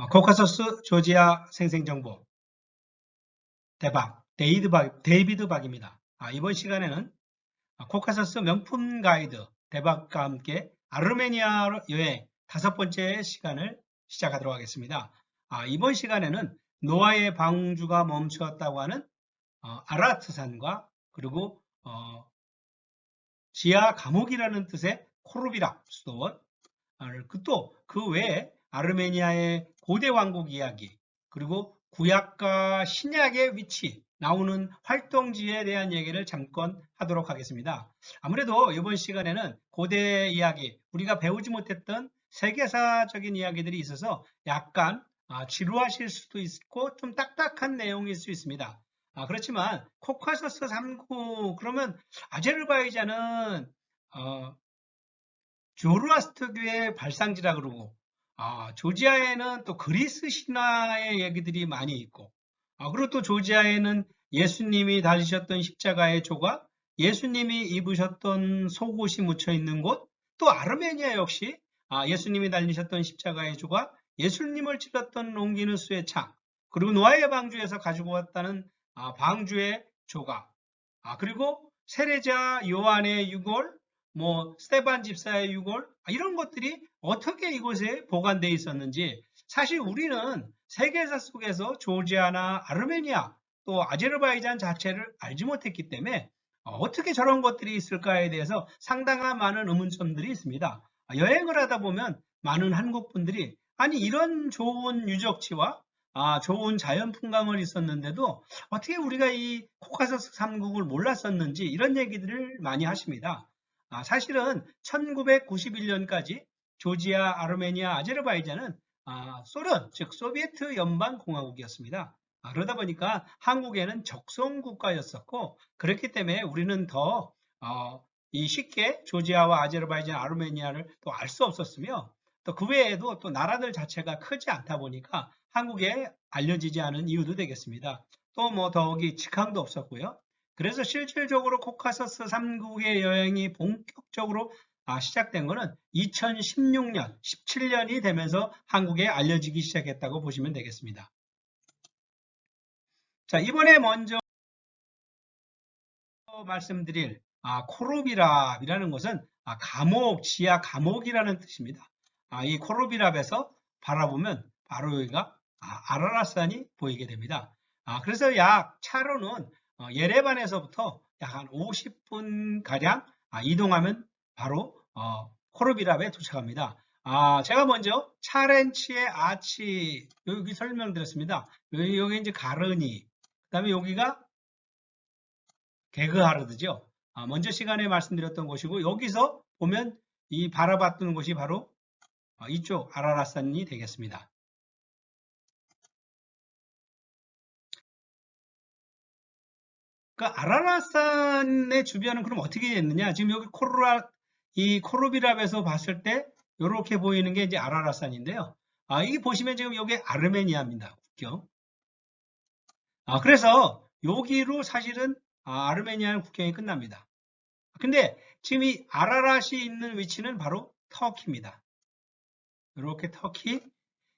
어, 코카서스 조지아 생생정보 대박 데이드 박, 데이비드 박입니다. 아, 이번 시간에는 코카서스 명품 가이드 대박과 함께 아르메니아 여행 다섯 번째 시간을 시작하도록 하겠습니다. 아, 이번 시간에는 노아의 방주가 멈추었다고 하는 어, 아라라트산과 그리고 어, 지하 감옥이라는 뜻의 코르비랍 수도원 그 또그 그 외에 아르메니아의 고대 왕국 이야기 그리고 구약과 신약의 위치 나오는 활동지에 대한 얘기를 잠깐 하도록 하겠습니다. 아무래도 이번 시간에는 고대 이야기 우리가 배우지 못했던 세계사적인 이야기들이 있어서 약간 아, 지루하실 수도 있고 좀 딱딱한 내용일 수 있습니다. 아, 그렇지만 코카서스 3구 그러면 아제르바이잔은 어, 조르아스트교의 발상지라 그러고 아, 조지아에는 또 그리스 신화의 얘기들이 많이 있고 아, 그리고 또 조지아에는 예수님이 달리셨던 십자가의 조각, 예수님이 입으셨던 속옷이 묻혀 있는 곳, 또 아르메니아 역시 아, 예수님이 달리셨던 십자가의 조각, 예수님을 찔렀던 롱기누스의 창, 그리고 노아의 방주에서 가지고 왔다는 아, 방주의 조각, 아, 그리고 세례자 요한의 유골, 뭐 스테반 집사의 유골 아, 이런 것들이 어떻게 이곳에 보관되어 있었는지 사실 우리는 세계사 속에서 조지아나 아르메니아 또 아제르바이잔 자체를 알지 못했기 때문에 어, 어떻게 저런 것들이 있을까에 대해서 상당한 많은 의문점들이 있습니다. 아, 여행을 하다 보면 많은 한국 분들이 아니 이런 좋은 유적지와 아, 좋은 자연 풍광을 있었는데도 어떻게 우리가 이 코카서스 삼국을 몰랐었는지 이런 얘기들을 많이 하십니다. 아, 사실은 1991년까지 조지아, 아르메니아, 아제르바이잔은 아, 소련, 즉 소비에트 연방공화국이었습니다. 아, 그러다 보니까 한국에는 적성 국가였었고 그렇기 때문에 우리는 더 어, 이 쉽게 조지아와 아제르바이잔, 아르메니아를 또 알 수 없었으며 또 그 외에도 또 나라들 자체가 크지 않다 보니까 한국에 알려지지 않은 이유도 되겠습니다. 또 뭐 더욱이 직항도 없었고요. 그래서 실질적으로 코카서스 3국의 여행이 본격적으로 아, 시작된 것은 2016년, 17년이 되면서 한국에 알려지기 시작했다고 보시면 되겠습니다. 자, 이번에 먼저 말씀드릴 아, 코로비랍이라는 것은 아, 감옥, 지하 감옥이라는 뜻입니다. 아, 이 코로비랍에서 바라보면 바로 여기가 아, 라라산이 보이게 됩니다. 아, 그래서 약 차로는 어, 예레반에서부터 약 한 50분 가량 아, 이동하면 바로 어, 코르비랍에 도착합니다. 아, 제가 먼저 차렌치의 아치 여기 설명드렸습니다. 여기, 여기 이제 가르니 그 다음에 여기가 게그하르드죠. 아, 먼저 시간에 말씀드렸던 곳이고 여기서 보면 이 바라봤던 곳이 바로 어, 이쪽 아라라산이 되겠습니다. 그 아라라산의 주변은 그럼 어떻게 됐느냐? 지금 여기 코르라 이 코르비랍에서 봤을 때 이렇게 보이는 게 이제 아라라산인데요. 아, 이게 보시면 지금 여기 아르메니아입니다. 국경. 아, 그래서 여기로 사실은 아, 아르메니아 국경이 끝납니다. 근데 지금 이 아라랏이 있는 위치는 바로 터키입니다. 이렇게 터키.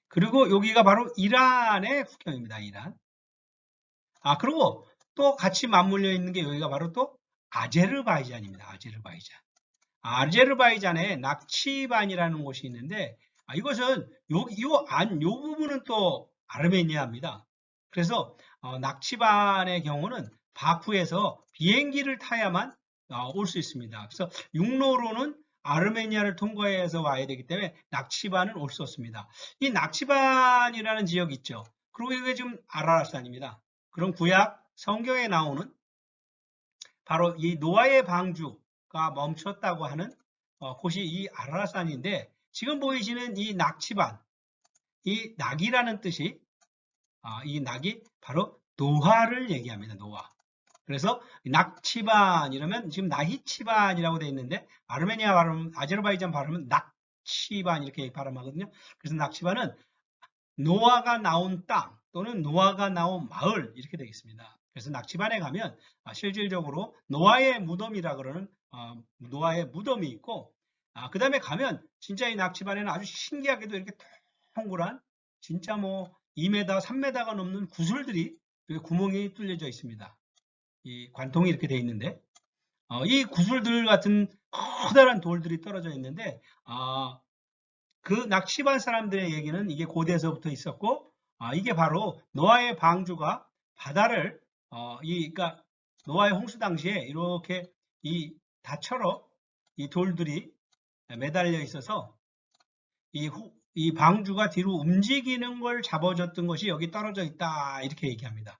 그리고 여기가 바로 이란의 국경입니다. 이란. 아, 그리고 또 같이 맞물려 있는 게 여기가 바로 또 아제르바이잔입니다. 아제르바이잔. 아제르바이잔에 낙치반이라는 곳이 있는데 아, 이것은 요, 요 안, 요 부분은 또 아르메니아입니다. 그래서 어, 낙치반의 경우는 바쿠에서 비행기를 타야만 어, 올수 있습니다. 그래서 육로로는 아르메니아를 통과해서 와야 되기 때문에 낙치반은 올 수 없습니다. 이 낙치반이라는 지역 있죠. 그리고 이게 지금 아라라산입니다. 그럼 구약 성경에 나오는 바로 이 노아의 방주가 멈췄다고 하는 어, 곳이 이 아라산인데 지금 보이시는 이 낙치반, 이 낙이라는 뜻이 아, 이 낙이 바로 노화를 얘기합니다. 노화. 그래서 낙치반 이러면 지금 나히치반이라고 되어 있는데 아르메니아 발음, 아제르바이잔 발음은 낙치반 이렇게 발음하거든요. 그래서 낙치반은 노아가 나온 땅 또는 노아가 나온 마을 이렇게 되겠습니다. 그래서 낙지반에 가면 아, 실질적으로 노아의 무덤이라 그러는 어, 노아의 무덤이 있고 아, 그 다음에 가면 진짜 이 낙지반에는 아주 신기하게도 이렇게 동그란 진짜 뭐 2m, 3m가 넘는 구슬들이 구멍이 뚫려져 있습니다. 이 관통이 이렇게 돼 있는데 어, 이 구슬들 같은 커다란 돌들이 떨어져 있는데 아, 그 낚시반 사람들의 얘기는 이게 고대에서부터 있었고 아, 이게 바로 노아의 방주가 바다를 어, 이 그러니까 노아의 홍수 당시에 이렇게 이 다처럼 이 돌들이 매달려 있어서 이, 호, 이 방주가 뒤로 움직이는 걸 잡아줬던 것이 여기 떨어져 있다 이렇게 얘기합니다.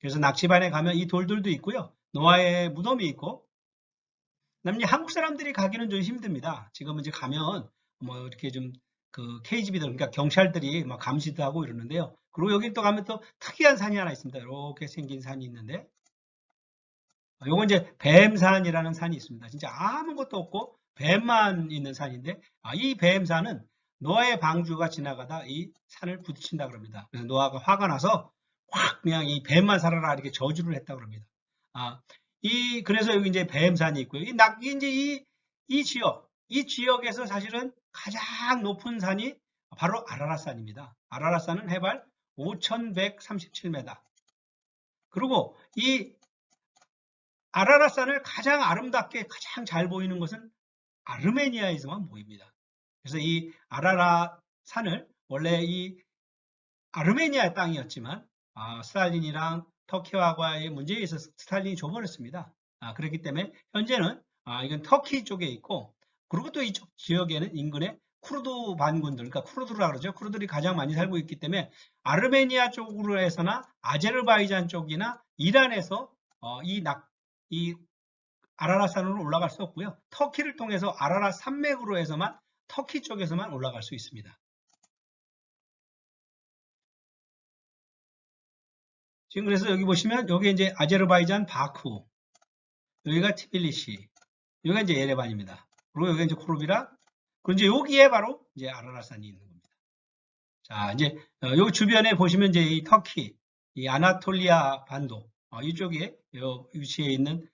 그래서 낚시반에 가면 이 돌들도 있고요. 노아의 무덤이 있고 남이 한국 사람들이 가기는 좀 힘듭니다. 지금 이제 가면 뭐 이렇게 좀 그 KGB들 그러니까 경찰들이 막 감시도 하고 이러는데요. 그리고 여기 또 가면 또 특이한 산이 하나 있습니다. 이렇게 생긴 산이 있는데 요건 이제 뱀산이라는 산이 있습니다. 진짜 아무것도 없고 뱀만 있는 산인데 아, 이 뱀산은 노아의 방주가 지나가다 이 산을 부딪힌다 그럽니다. 그래서 노아가 화가 나서 확 그냥 이 뱀만 살아라 이렇게 저주를 했다 그럽니다. 아, 이 그래서 여기 이제 뱀산이 있고요. 이 낙, 이제 이, 이 지역, 이 지역에서 사실은 가장 높은 산이 바로 아라라산입니다. 아라라산은 해발 5,137m. 그리고 이 아라라산을 가장 아름답게 가장 잘 보이는 것은 아르메니아에서만 보입니다. 그래서 이 아라라산을 원래 이 아르메니아 땅이었지만 아, 스탈린이랑 터키와의 문제에 있어서 스탈린이 줘버렸습니다. 아, 그렇기 때문에 현재는 아, 이건 터키 쪽에 있고 그리고 또 이쪽 지역에는 인근에 쿠르드 반군들, 그러니까 쿠르드라 그러죠. 쿠르들이 가장 많이 살고 있기 때문에 아르메니아 쪽으로 해서나 아제르바이잔 쪽이나 이란에서 어, 이, 낙, 이 아라라산으로 올라갈 수 없고요. 터키를 통해서 아라라 산맥으로 해서만 터키 쪽에서만 올라갈 수 있습니다. 지금 그래서 여기 보시면 여기 이제 아제르바이잔 바쿠 여기가 티빌리시 여기가 이제 예레반입니다. 그리고 여기가 이제 코르비라 그리고 이제 여기에 바로 이제 아라라산이 있는 겁니다. 자 이제 어, 여기 주변에 보시면 이제 이 터키 이 아나톨리아 반도 어, 이쪽에 요 위치에 있는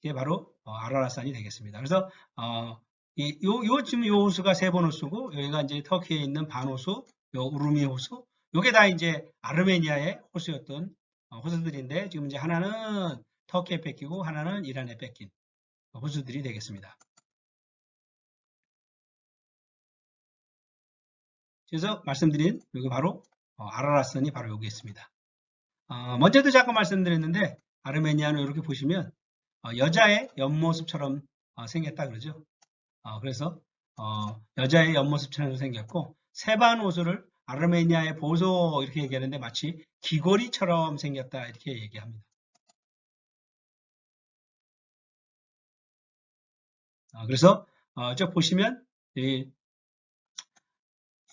게 바로 어, 아라라산이 되겠습니다. 그래서 어, 이, 요, 요 지금 요 호수가 세번 호수고 여기가 이제 터키에 있는 반 호수, 요 우루미 호수, 요게 다 이제 아르메니아의 호수였던 어, 호수들인데 지금 이제 하나는 터키에 뺏기고 하나는 이란에 뺏긴 호수들이 되겠습니다. 그래서 말씀드린 여기 바로 어, 아라라산이 바로 여기 있습니다. 어, 먼저도 잠깐 말씀드렸는데 아르메니아는 이렇게 보시면 여자의 옆모습처럼 생겼다 그러죠. 그래서 여자의 옆모습처럼 생겼고 세반 호수를 아르메니아의 보소 이렇게 얘기하는데 마치 귀걸이처럼 생겼다 이렇게 얘기합니다. 아, 그래서 어, 저 보시면 이,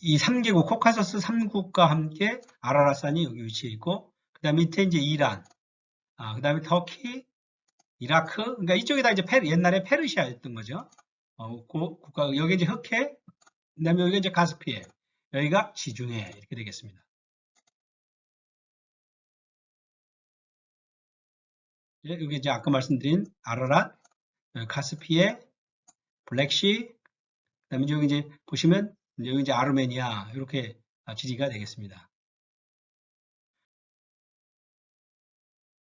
이 3개국 코카서스 3국과 함께 아라라산이 여기 위치해 있고 그 다음 밑에 이제 이란 아, 그 다음에 터키 이라크 그러니까 이쪽이 다 이제 페르, 옛날에 페르시아였던 거죠. 어, 고, 국가 여기 이제 흑해 그 다음에 여기 이제 가스피에 여기가 지중해 이렇게 되겠습니다. 예, 여기 이제 아까 말씀드린 아라랏, 카스피에, 블랙시, 그 다음에 여기 이제 보시면 여기 이제 아르메니아 이렇게 지리가 되겠습니다.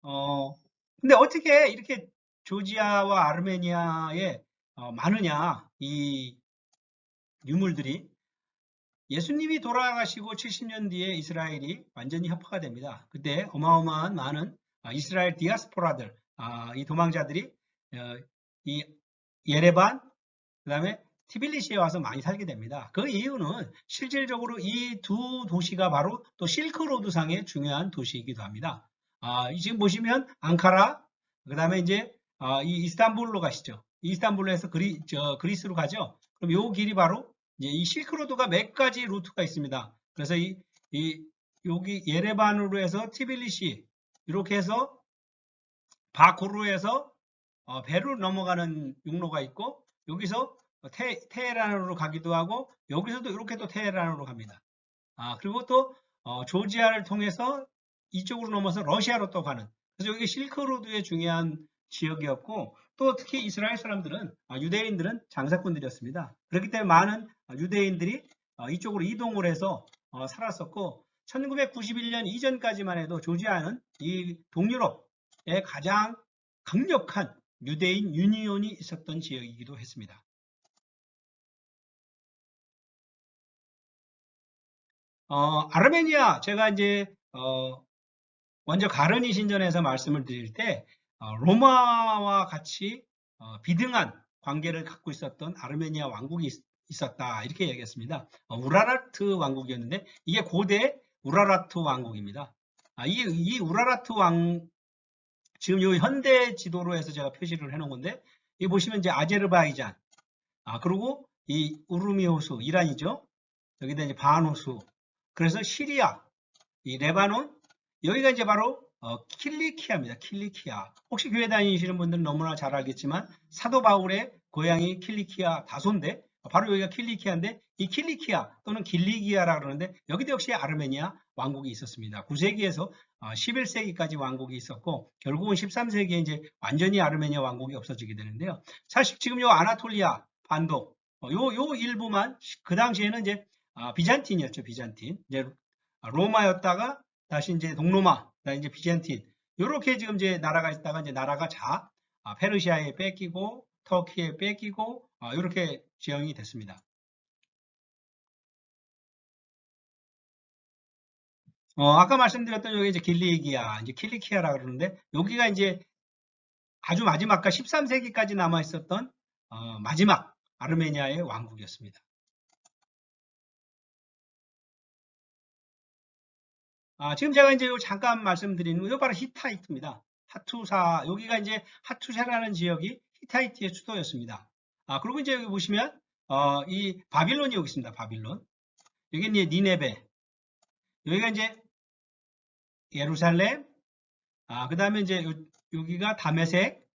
어, 근데 어떻게 이렇게 조지아와 아르메니아에 어, 많으냐 이 유물들이 예수님이 돌아가시고 70년 뒤에 이스라엘이 완전히 협파가 됩니다. 그때 어마어마한 많은 아, 이스라엘 디아스포라들, 아, 이 도망자들이 어, 이 예레반, 그 다음에 티빌리시에 와서 많이 살게 됩니다. 그 이유는 실질적으로 이 두 도시가 바로 또 실크로드상의 중요한 도시이기도 합니다. 아, 지금 보시면 앙카라, 그 다음에 이제 아, 이 이스탄불로 가시죠. 이스탄불로에서 그리, 저, 그리스로 가죠. 그럼 요 길이 바로 이 실크로드가 몇 가지 루트가 있습니다. 그래서 이, 이 여기 예레반으로 해서 티빌리시 이렇게 해서 바쿠르로 해서 어, 배로 넘어가는 육로가 있고 여기서 테, 테헤란으로 가기도 하고 여기서도 이렇게 또 테헤란으로 갑니다. 아 그리고 또 어, 조지아를 통해서 이쪽으로 넘어서 러시아로 또 가는 그래서 여기 실크로드의 중요한 지역이었고 또 특히 이스라엘 사람들은 아, 유대인들은 장사꾼들이었습니다. 그렇기 때문에 많은 유대인들이 어, 이쪽으로 이동을 해서 어, 살았었고 1991년 이전까지만 해도 조지아는 이 동유럽의 가장 강력한 유대인 유니온이 있었던 지역이기도 했습니다. 어, 아르메니아 제가 이제 어, 먼저 가르니 신전에서 말씀을 드릴 때 어, 로마와 같이 어, 비등한 관계를 갖고 있었던 아르메니아 왕국이 있, 었다 이렇게 얘기했습니다. 어, 우라라트 왕국이었는데 이게 고대 우라라트 왕국입니다. 아, 이, 이 우라라트 왕 지금 이 현대 지도로 해서 제가 표시를 해놓은 건데 이 보시면 이제 아제르바이잔 아 그리고 이 우르미 호수 이란이죠. 여기다 이제 반 호수 그래서 시리아, 이 레바논, 여기가 이제 바로 어, 킬리키아입니다. 킬리키아. 혹시 교회 다니시는 분들은 너무나 잘 알겠지만 사도 바울의 고향이 킬리키아 다소인데 바로 여기가 킬리키아인데 이 킬리키아 또는 길리기아라 그러는데 여기도 역시 아르메니아 왕국이 있었습니다. 9세기에서 11세기까지 어, 왕국이 있었고 결국은 13세기에 이제 완전히 아르메니아 왕국이 없어지게 되는데요. 사실 지금 요 아나톨리아 반도 어, 요, 요 일부만 그 당시에는 이제 아, 비잔틴이었죠. 비잔틴. 이제 로마였다가 다시 이제 동로마, 이제 비잔틴. 이렇게 지금 이제 나라가 있다가 이제 나라가 자 아, 페르시아에 뺏기고 터키에 뺏기고 아, 이렇게 지형이 됐습니다. 어, 아까 말씀드렸던 여기 이제 길리기아, 이제 킬리키아라 그러는데 여기가 이제 아주 마지막과 13세기까지 남아 있었던 어, 마지막 아르메니아의 왕국이었습니다. 아, 지금 제가 이제 잠깐 말씀드리는 거, 이 바로 히타이트입니다. 하투사, 여기가 이제 하투사라는 지역이 히타이트의 수도였습니다. 아, 그리고 이제 여기 보시면, 어, 이 바빌론이 여기 있습니다. 바빌론. 여기 이제 니네베. 여기가 이제 예루살렘. 아, 그 다음에 이제 요, 여기가 다메색.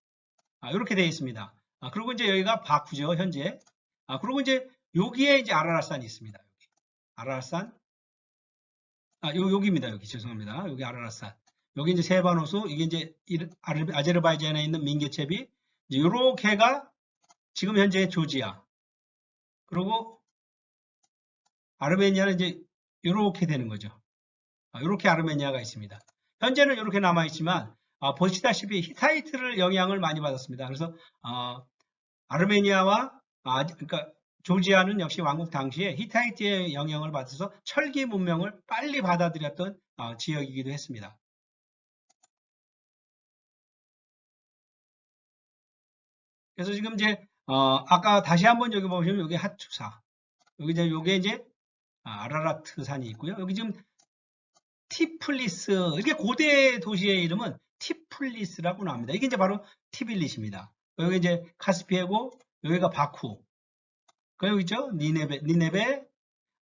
아, 이렇게 되어 있습니다. 아, 그리고 이제 여기가 바쿠죠, 현재. 아, 그리고 이제 여기에 이제 아라라산이 있습니다. 아라라산. 아, 요, 여기입니다. 여기 죄송합니다. 여기 아라라산. 여기 이제 세바노수, 이게 이제 아제르바이잔에 있는 민게체비, 요렇게가 지금 현재 조지아. 그리고 아르메니아는 이제 요렇게 되는 거죠. 아, 요렇게 아르메니아가 있습니다. 현재는 이렇게 남아 있지만 아, 보시다시피 히타이트를 영향을 많이 받았습니다. 그래서 어, 아르메니아와 아, 그러니까 조지아는 역시 왕국 당시에 히타이트의 영향을 받아서 철기 문명을 빨리 받아들였던 어, 지역이기도 했습니다. 그래서 지금 이제 어, 아까 다시 한번 여기 보시면 여기 하투사 여기 이제 요게 이제 아, 아라라트 산이 있고요. 여기 지금 티플리스 이렇게 고대 도시의 이름은 티플리스라고 나옵니다. 이게 이제 바로 티빌리시입니다. 여기 이제 카스피에고 여기가 바쿠 그리고 있죠? 니네베, 니네베,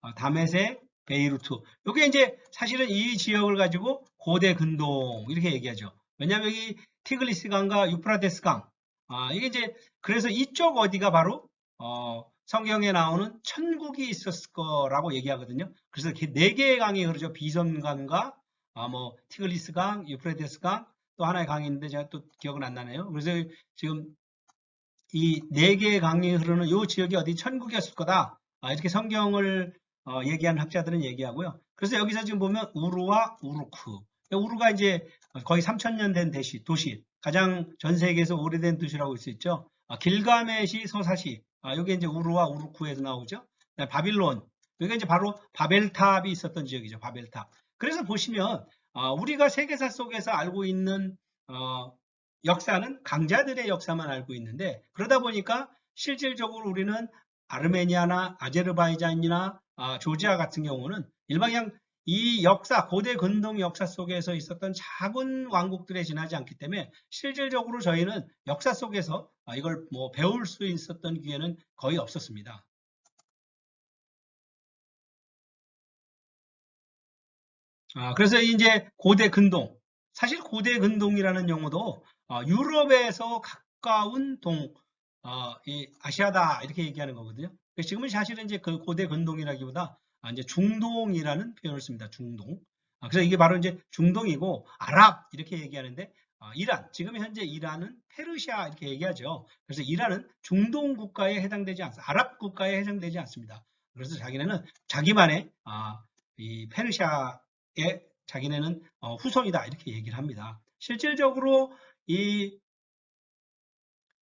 어, 다메섹, 베이루트. 이게 이제 사실은 이 지역을 가지고 고대 근동 이렇게 얘기하죠. 왜냐하면 여기 티글리스 강과 유프라데스 강. 아, 이게 이제 그래서 이쪽 어디가 바로 어, 성경에 나오는 천국이 있었을 거라고 얘기하거든요. 그래서 네 개의 강이 흐르죠. 비선강과 아, 뭐 티글리스 강, 유프라데스 강, 또 하나의 강이 있는데 제가 또 기억은 안 나네요. 그래서 지금 이 네 개의 강이 흐르는 이 지역이 어디 천국이었을 거다. 아, 이렇게 성경을 어, 얘기하는 학자들은 얘기하고요. 그래서 여기서 지금 보면 우루와 우루크. 우루가 이제 거의 3천년 된 대시, 도시. 가장 전 세계에서 오래된 도시라고 할 수 있죠. 아, 길가메시 소사시. 아, 여기 이제 우루와 우루크에서 나오죠. 바빌론. 여기가 이제 바로 바벨탑이 있었던 지역이죠. 바벨탑. 그래서 보시면 아, 우리가 세계사 속에서 알고 있는 어, 역사는 강자들의 역사만 알고 있는데 그러다 보니까 실질적으로 우리는 아르메니아나 아제르바이잔이나 아, 조지아 같은 경우는 일방향 이 역사, 고대 근동 역사 속에서 있었던 작은 왕국들에 지나지 않기 때문에 실질적으로 저희는 역사 속에서 아, 이걸 뭐 배울 수 있었던 기회는 거의 없었습니다. 아, 그래서 이제 고대 근동, 사실 고대 근동이라는 용어도 어, 유럽에서 가까운 동, 어, 아시아다 이렇게 얘기하는 거거든요. 지금은 사실은 이제 그 고대 근동이라기보다 아, 이제 중동이라는 표현을 씁니다. 중동. 아, 그래서 이게 바로 이제 중동이고 아랍 이렇게 얘기하는데 아, 이란 지금 현재 이란은 페르시아 이렇게 얘기하죠. 그래서 이란은 중동 국가에 해당되지 않습니다. 아랍 국가에 해당되지 않습니다. 그래서 자기네는 자기만의 아, 이 페르시아의 자기네는 어, 후손이다 이렇게 얘기를 합니다. 실질적으로 이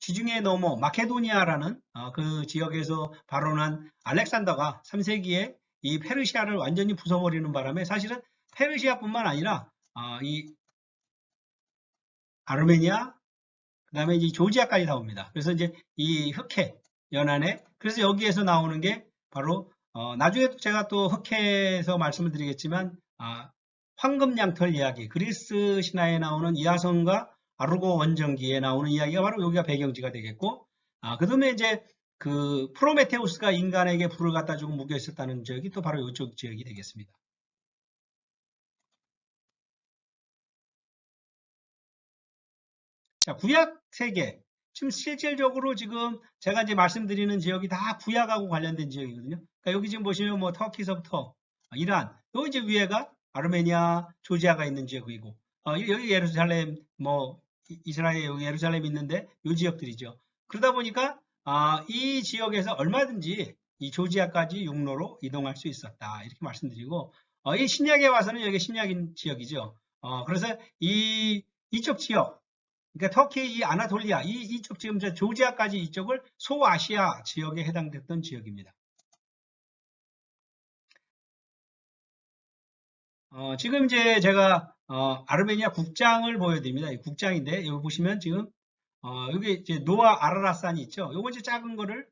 지중해 넘어 마케도니아라는 어, 그 지역에서 발원한 알렉산더가 3세기에 이 페르시아를 완전히 부숴버리는 바람에 사실은 페르시아뿐만 아니라 어, 이 아르메니아 그 다음에 이제 조지아까지 나옵니다. 그래서 이제 이 흑해 연안에 그래서 여기에서 나오는 게 바로 어, 나중에 제가 또 흑해에서 말씀을 드리겠지만 아, 황금 양털 이야기 그리스 신화에 나오는 이하성과 아르고 원정기에 나오는 이야기가 바로 여기가 배경지가 되겠고 아, 그 다음에 이제 그 프로메테우스가 인간에게 불을 갖다 주고 묵여 있었다는 지역이 또 바로 이쪽 지역이 되겠습니다. 자, 구약 세계. 지금 실질적으로 지금 제가 이제 말씀드리는 지역이 다 구약하고 관련된 지역이거든요. 그러니까 여기 지금 보시면 뭐 터키서부터 이란, 여기 이제 위에가 아르메니아, 조지아가 있는 지역이고 어, 여기 예루살렘, 뭐 이스라엘 여기 예루살렘 있는데 이 지역들이죠. 그러다 보니까 아, 이 지역에서 얼마든지 이 조지아까지 육로로 이동할 수 있었다 이렇게 말씀드리고 어, 이 신약에 와서는 여기 신약인 지역이죠. 어, 그래서 이 이쪽 지역 그러니까 터키 이 아나톨리아 이 이쪽 지금 저 조지아까지 이쪽을 소아시아 지역에 해당됐던 지역입니다. 어, 지금 이제 제가 어, 아르메니아 국장을 보여드립니다. 이 국장인데 여기 보시면 지금 어, 여기 이제 노아 아라라산이 있죠. 요거 이제 작은 거를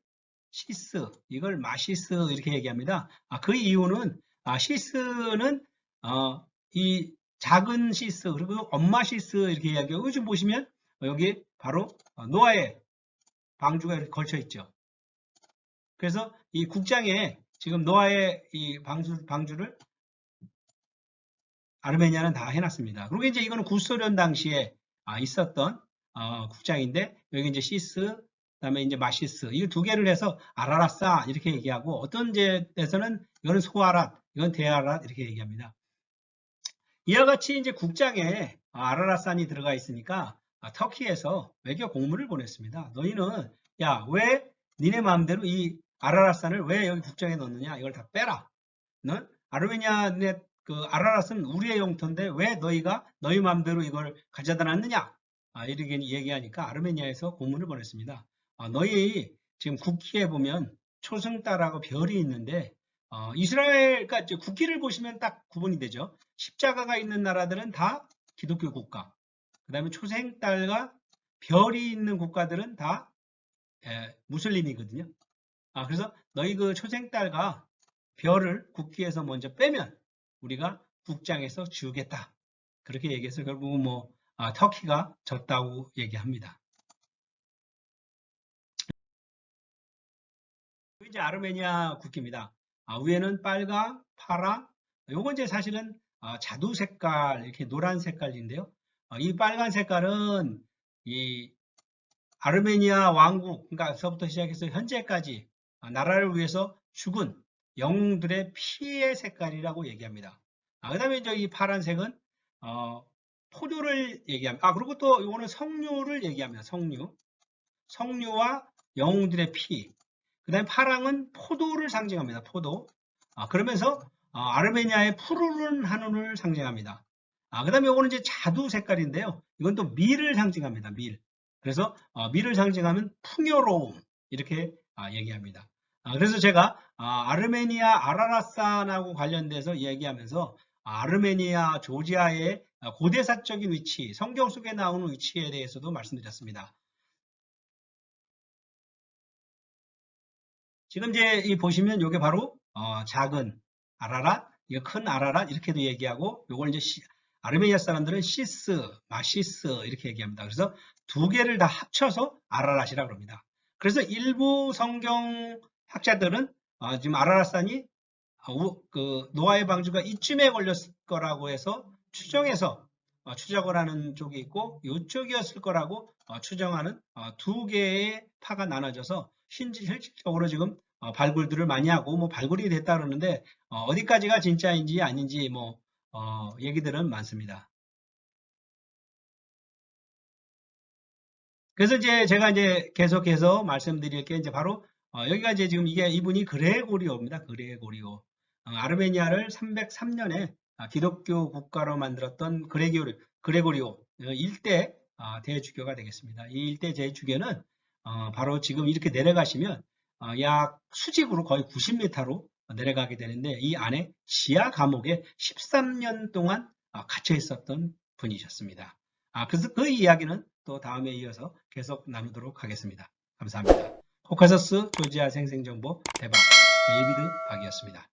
시스 이걸 마시스 이렇게 얘기합니다. 아, 그 이유는 아, 시스는 어, 이 작은 시스 그리고 엄마 시스 이렇게 이야기하고 지금 보시면 여기 바로 노아의 방주가 이렇게 걸쳐 있죠. 그래서 이 국장에 지금 노아의 이 방주, 방주를 아르메니아는 다 해놨습니다. 그리고 이제 이거는 구소련 당시에 아, 있었던 어, 국장인데 여기 이제 시스 그다음에 이제 마시스 이 두 개를 해서 아라라사 이렇게 얘기하고 어떤 데서는 이거는 소아랏 이건 대아랏 이렇게 얘기합니다. 이와 같이 이제 국장에 아라라산이 들어가 있으니까 아, 터키에서 외교 공문을 보냈습니다. 너희는 야 왜 니네 마음대로 이 아라라산을 왜 여기 국장에 넣느냐 이걸 다 빼라. 너 아르메니아 그 아라라스는 우리의 영토인데 왜 너희가 너희 마음대로 이걸 가져다 놨느냐 아, 이렇게 얘기하니까 아르메니아에서 공문을 보냈습니다. 아, 너희 지금 국기에 보면 초승달하고 별이 있는데 어, 이스라엘 그러니까 국기를 보시면 딱 구분이 되죠. 십자가가 있는 나라들은 다 기독교 국가. 그 다음에 초생달과 별이 있는 국가들은 다 에, 무슬림이거든요. 아, 그래서 너희 그 초생달과 별을 국기에서 먼저 빼면 우리가 국장에서 지우겠다. 그렇게 얘기해서 결국은 뭐 아, 터키가 졌다고 얘기합니다. 이제 아르메니아 국기입니다. 아, 위에는 빨강, 파랑, 요건 이제 사실은 아, 자두 색깔, 이렇게 노란 색깔인데요. 아, 이 빨간 색깔은 이 아르메니아 왕국, 그러니까서부터 시작해서 현재까지 아, 나라를 위해서 죽은 영웅들의 피의 색깔이라고 얘기합니다. 아, 그 다음에 이제 이 파란색은 어, 포도를 얘기합니다. 아 그리고 또 이거는 석류를 얘기합니다. 석류. 석류와 영웅들의 피. 그 다음에 파랑은 포도를 상징합니다. 포도. 아, 그러면서 어, 아르메니아의 푸르른 하늘을 상징합니다. 아, 그 다음에 이거는 이제 자두 색깔인데요. 이건 또 밀을 상징합니다. 밀. 그래서 어, 밀을 상징하면 풍요로움 이렇게 아, 얘기합니다. 아, 그래서 제가 아, 아르메니아 아라라산하고 관련돼서 얘기하면서 아르메니아 조지아의 고대사적인 위치, 성경 속에 나오는 위치에 대해서도 말씀드렸습니다. 지금 이제 이 보시면 이게 바로 어, 작은 아라랏, 이거 큰 아라랏 이렇게도 얘기하고 이걸 이제 시, 아르메니아 사람들은 시스, 마시스 이렇게 얘기합니다. 그래서 두 개를 다 합쳐서 아라랏이라고 합니다. 그래서 일부 성경 학자들은 어, 지금 아라라산이 어, 그 노아의 방주가 이쯤에 걸렸을 거라고 해서 추정해서 어, 추적을 하는 쪽이 있고 이쪽이었을 거라고 어, 추정하는 어, 두 개의 파가 나눠져서 실질적으로 지금 어, 발굴들을 많이 하고 뭐 발굴이 됐다 그러는데 어 디까지가 진짜인지 아닌지 뭐 얘기들은 많습니다. 그래서 이제 제가 이제 계속해서 말씀드릴 게 이제 바로 여기가 이제 지금 이게 이분이 그레고리오입니다. 그레고리오. 어, 아르메니아를 303년에 기독교 국가로 만들었던 그레고리, 그레고리오 일대 어, 대주교가 되겠습니다. 이 일대 대주교는 어, 바로 지금 이렇게 내려가시면 어, 약 수직으로 거의 90m로 내려가게 되는데 이 안에 지하 감옥에 13년 동안 어, 갇혀 있었던 분이셨습니다. 아, 그래서 그 이야기는 또 다음에 이어서 계속 나누도록 하겠습니다. 감사합니다. 코카서스 조지아 생생정보 대박 데이비드 박이었습니다.